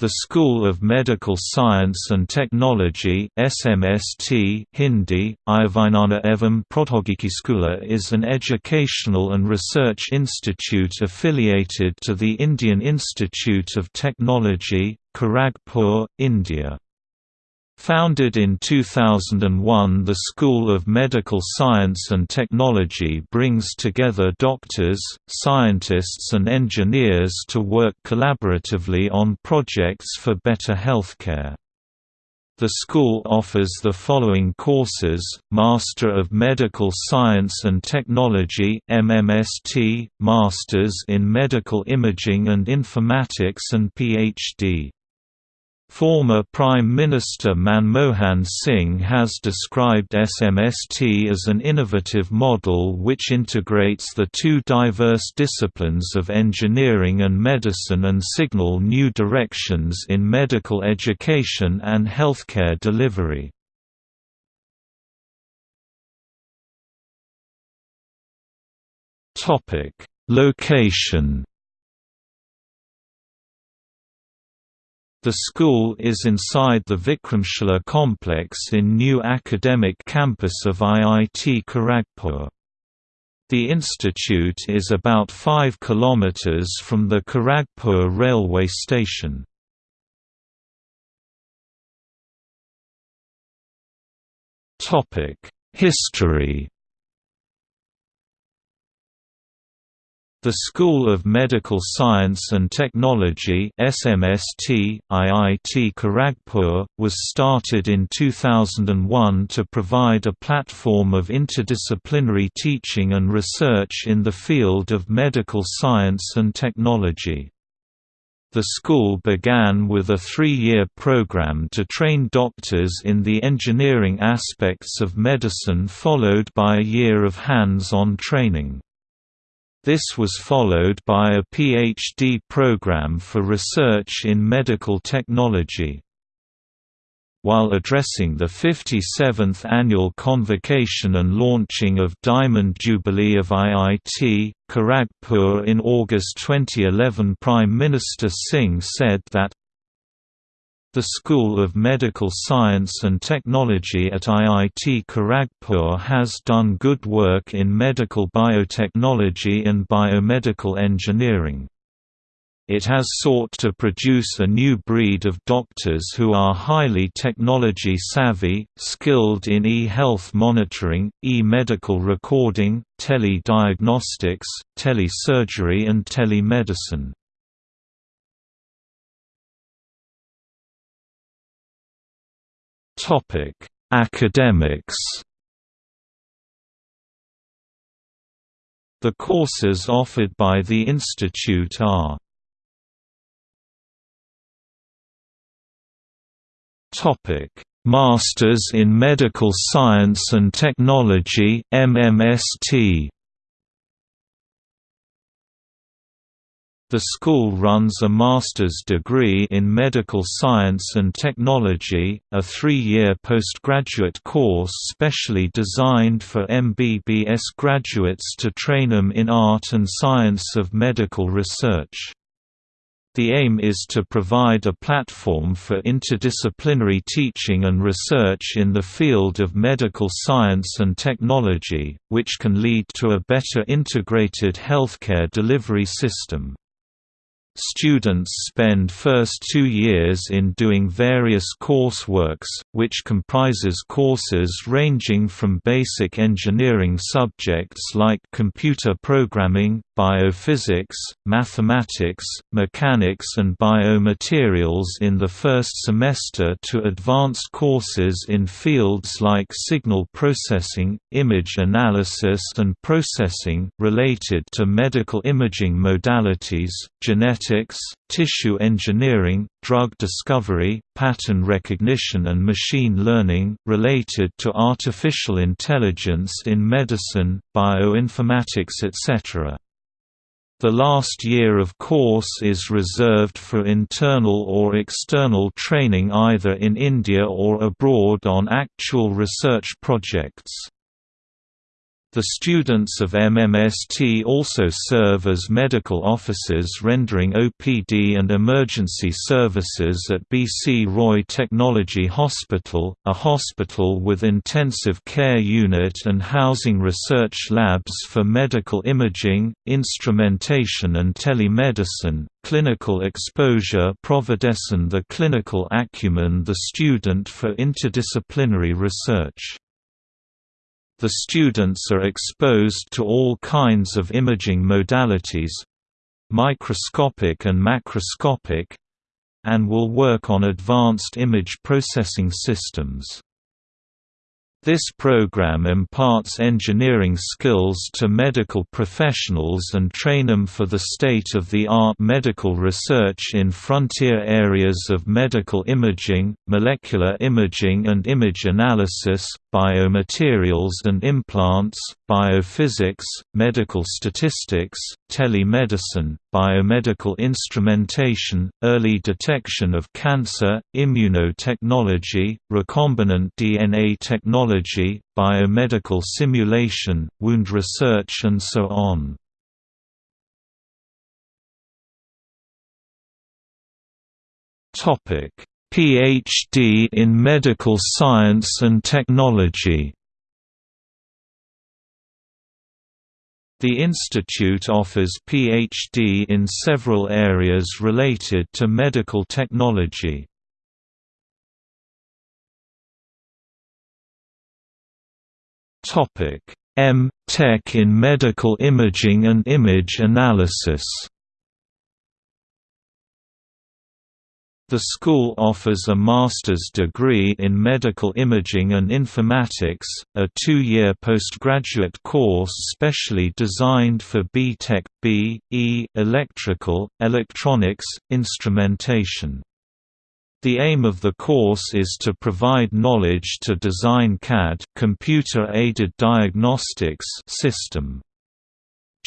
The School of Medical Science and Technology SMST Hindi, Ayavinana Evam Prodhogiki Skula is an educational and research institute affiliated to the Indian Institute of Technology, Kharagpur, India. Founded in 2001 the School of Medical Science and Technology brings together doctors, scientists and engineers to work collaboratively on projects for better healthcare. The school offers the following courses, Master of Medical Science and Technology MMST, Masters in Medical Imaging and Informatics and Ph.D. Former Prime Minister Manmohan Singh has described SMST as an innovative model which integrates the two diverse disciplines of engineering and medicine and signal new directions in medical education and healthcare delivery. Location The school is inside the Vikramshila complex in new academic campus of IIT Kharagpur. The institute is about 5 km from the Kharagpur railway station. History The School of Medical Science and Technology SMST, IIT Kharagpur, was started in 2001 to provide a platform of interdisciplinary teaching and research in the field of medical science and technology. The school began with a three-year program to train doctors in the engineering aspects of medicine followed by a year of hands-on training. This was followed by a PhD program for research in medical technology. While addressing the 57th annual convocation and launching of Diamond Jubilee of IIT, Kharagpur in August 2011 Prime Minister Singh said that the School of Medical Science and Technology at IIT Kharagpur has done good work in medical biotechnology and biomedical engineering. It has sought to produce a new breed of doctors who are highly technology savvy, skilled in e-health monitoring, e-medical recording, tele-diagnostics, tele-surgery and telemedicine. Topic: Academics. The courses offered by the institute are Topic: Masters in Medical Science and Technology MMST The school runs a master's degree in medical science and technology, a three-year postgraduate course specially designed for MBBS graduates to train them in art and science of medical research. The aim is to provide a platform for interdisciplinary teaching and research in the field of medical science and technology, which can lead to a better integrated healthcare delivery system. Students spend first two years in doing various courseworks, which comprises courses ranging from basic engineering subjects like computer programming, biophysics, mathematics, mechanics and biomaterials in the first semester to advanced courses in fields like signal processing, image analysis and processing, related to medical imaging modalities, genetics tissue engineering, drug discovery, pattern recognition and machine learning, related to artificial intelligence in medicine, bioinformatics etc. The last year of course is reserved for internal or external training either in India or abroad on actual research projects. The students of MMST also serve as medical officers rendering OPD and emergency services at BC Roy Technology Hospital, a hospital with intensive care unit and housing research labs for medical imaging, instrumentation and telemedicine, clinical exposure Providesin the clinical acumen the student for interdisciplinary research. The students are exposed to all kinds of imaging modalities microscopic and macroscopic and will work on advanced image processing systems. This program imparts engineering skills to medical professionals and train them for the state-of-the-art medical research in frontier areas of medical imaging, molecular imaging and image analysis, biomaterials and implants, biophysics, medical statistics, telemedicine, biomedical instrumentation, early detection of cancer, immunotechnology, recombinant DNA technology, biomedical simulation, wound research and so on. PhD in Medical Science and Technology The institute offers PhD in several areas related to medical technology. M. Tech in Medical Imaging and Image Analysis The school offers a master's degree in medical imaging and informatics, a two-year postgraduate course specially designed for B.Tech, B, E, electrical, electronics, instrumentation. The aim of the course is to provide knowledge to design CAD computer-aided diagnostics system.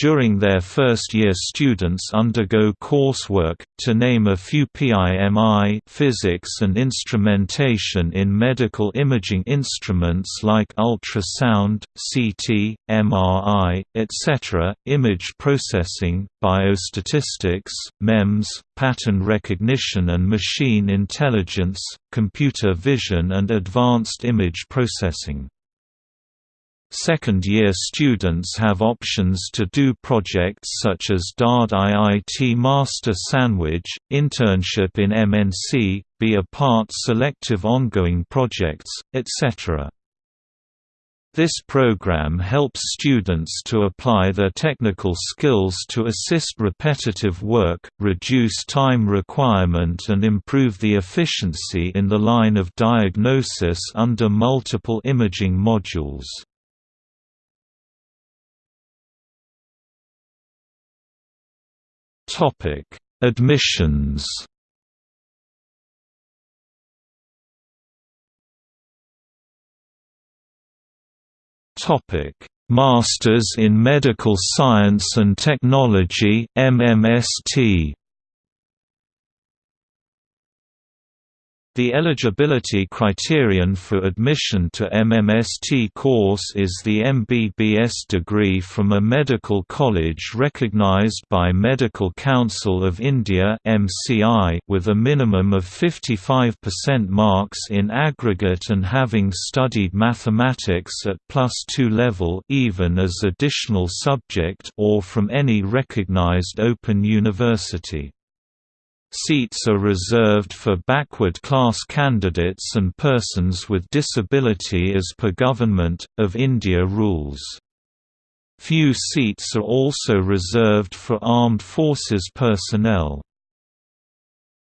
During their first year students undergo coursework, to name a few PIMI physics and instrumentation in medical imaging instruments like ultrasound, CT, MRI, etc., image processing, biostatistics, MEMS, pattern recognition and machine intelligence, computer vision and advanced image processing. Second-year students have options to do projects such as DAAD IIT Master Sandwich, internship in MNC, be a part selective ongoing projects, etc. This program helps students to apply their technical skills to assist repetitive work, reduce time requirement and improve the efficiency in the line of diagnosis under multiple imaging modules. Topic: Admissions. Topic: Masters in Medical Science and Technology (MMST). The eligibility criterion for admission to MMST course is the MBBS degree from a medical college recognized by Medical Council of India with a minimum of 55% marks in aggregate and having studied mathematics at plus 2 level even as additional subject or from any recognized open university. Seats are reserved for backward class candidates and persons with disability as per Government, of India rules. Few seats are also reserved for armed forces personnel.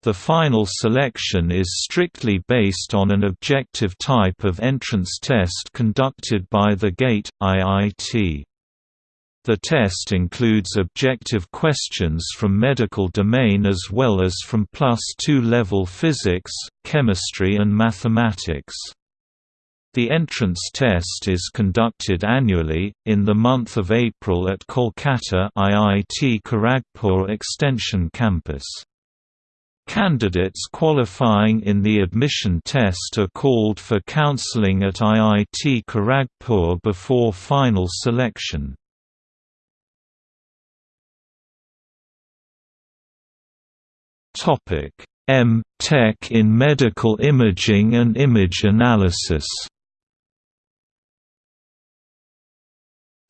The final selection is strictly based on an objective type of entrance test conducted by the GATE, IIT. The test includes objective questions from medical domain as well as from plus 2 level physics, chemistry and mathematics. The entrance test is conducted annually, in the month of April at Kolkata IIT Kharagpur Extension Campus. Candidates qualifying in the admission test are called for counseling at IIT Kharagpur before final selection. M. Tech in Medical Imaging and Image Analysis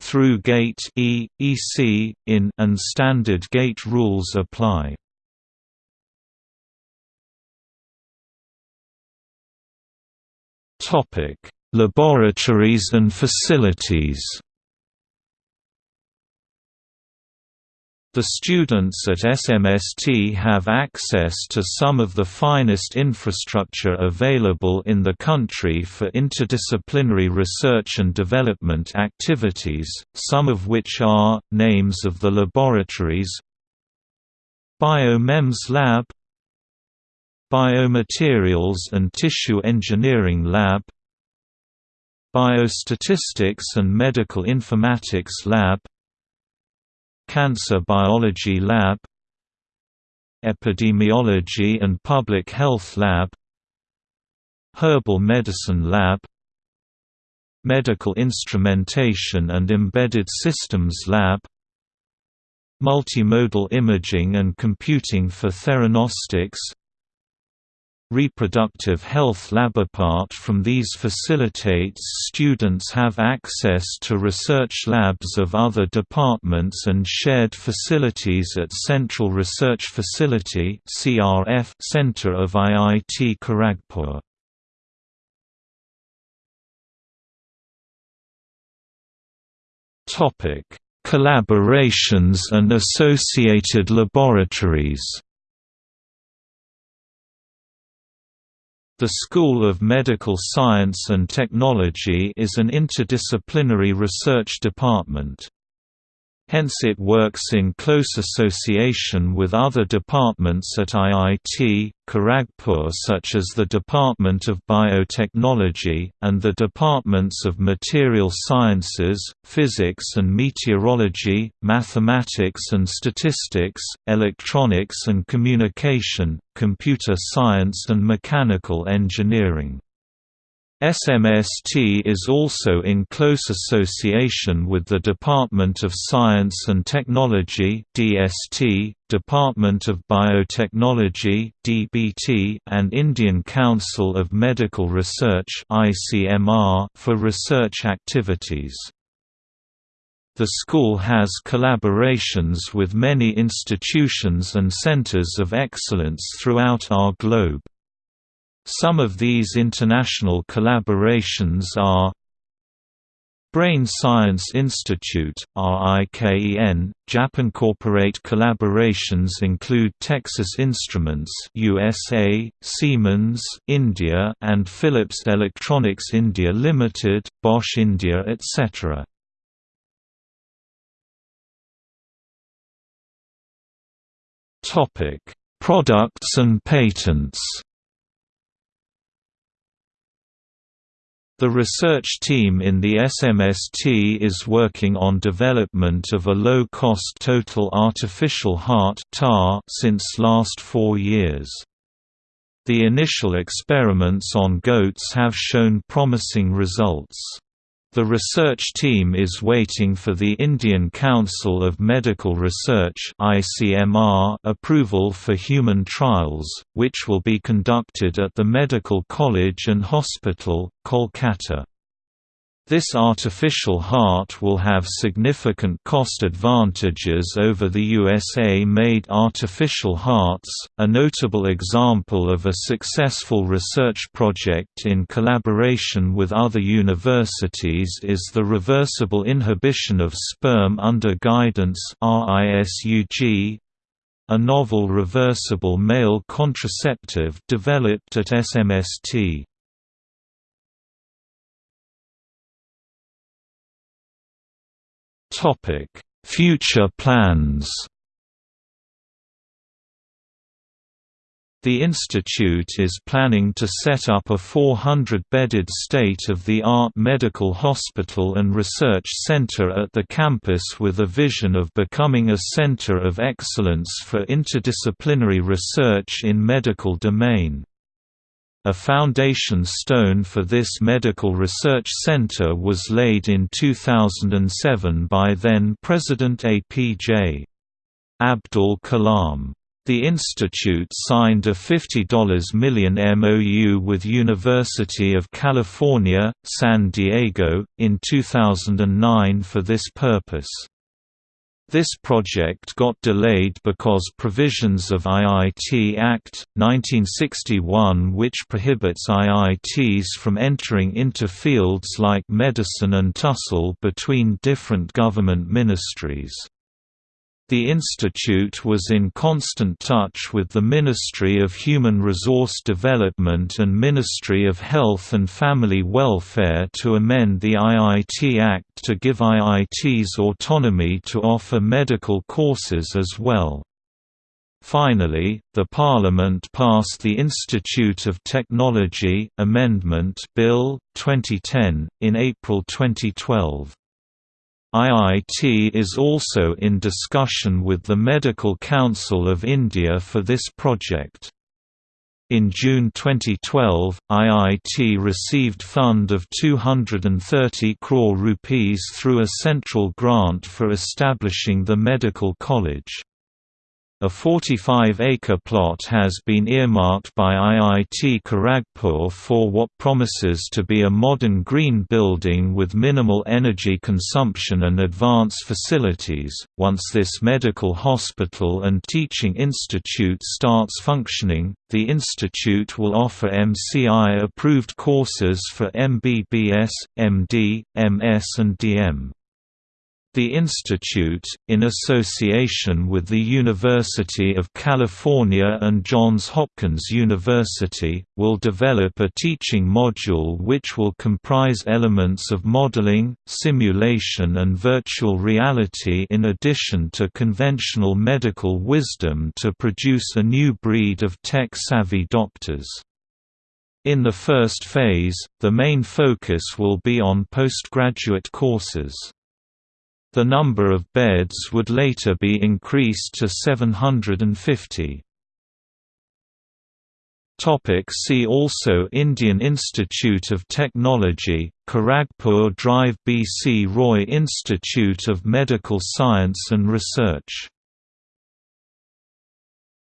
Through Gate E, EC, in and standard gate rules apply. Topic: Laboratories and facilities. The students at SMST have access to some of the finest infrastructure available in the country for interdisciplinary research and development activities, some of which are, names of the laboratories Biomems Lab Biomaterials and Tissue Engineering Lab Biostatistics and Medical Informatics Lab Cancer Biology Lab Epidemiology and Public Health Lab Herbal Medicine Lab Medical Instrumentation and Embedded Systems Lab Multimodal Imaging and Computing for Theranostics Reproductive Health Lab apart from these facilitates students have access to research labs of other departments and shared facilities at Central Research Facility Center of IIT Kharagpur. Topic: Collaborations and associated laboratories. The School of Medical Science and Technology is an interdisciplinary research department. Hence it works in close association with other departments at IIT, Kharagpur such as the Department of Biotechnology, and the Departments of Material Sciences, Physics and Meteorology, Mathematics and Statistics, Electronics and Communication, Computer Science and Mechanical Engineering. SMST is also in close association with the Department of Science and Technology (DST), Department of Biotechnology (DBT), and Indian Council of Medical Research (ICMR) for research activities. The school has collaborations with many institutions and centers of excellence throughout our globe. Some of these international collaborations are Brain Science Institute, RIKEN, Japan corporate collaborations include Texas Instruments USA, Siemens India and Philips Electronics India Limited, Bosch India etc. Topic: Products and patents The research team in the SMST is working on development of a low-cost total artificial heart since last four years. The initial experiments on goats have shown promising results. The research team is waiting for the Indian Council of Medical Research approval for human trials, which will be conducted at the Medical College and Hospital, Kolkata. This artificial heart will have significant cost advantages over the USA-made artificial hearts. A notable example of a successful research project in collaboration with other universities is the reversible inhibition of sperm under guidance (RISUG), a novel reversible male contraceptive developed at SMST. Topic: Future plans. The institute is planning to set up a 400-bedded state-of-the-art medical hospital and research center at the campus with a vision of becoming a center of excellence for interdisciplinary research in medical domain. A foundation stone for this medical research center was laid in 2007 by then-President APJ. Abdul Kalam. The institute signed a $50 million MOU with University of California, San Diego, in 2009 for this purpose. This project got delayed because provisions of IIT Act, 1961 which prohibits IITs from entering into fields like medicine and tussle between different government ministries. The institute was in constant touch with the Ministry of Human Resource Development and Ministry of Health and Family Welfare to amend the IIT Act to give IITs autonomy to offer medical courses as well. Finally, the Parliament passed the Institute of Technology Amendment Bill 2010 in April 2012. IIT is also in discussion with the Medical Council of India for this project. In June 2012, IIT received fund of 230 crore rupees through a central grant for establishing the medical college. A 45-acre plot has been earmarked by IIT Kharagpur for what promises to be a modern green building with minimal energy consumption and advanced facilities. Once this medical hospital and teaching institute starts functioning, the institute will offer MCI-approved courses for MBBS, MD, MS and DM. The institute, in association with the University of California and Johns Hopkins University, will develop a teaching module which will comprise elements of modeling, simulation and virtual reality in addition to conventional medical wisdom to produce a new breed of tech-savvy doctors. In the first phase, the main focus will be on postgraduate courses. The number of beds would later be increased to 750. Topic see also Indian Institute of Technology, Kharagpur Drive BC Roy Institute of Medical Science and Research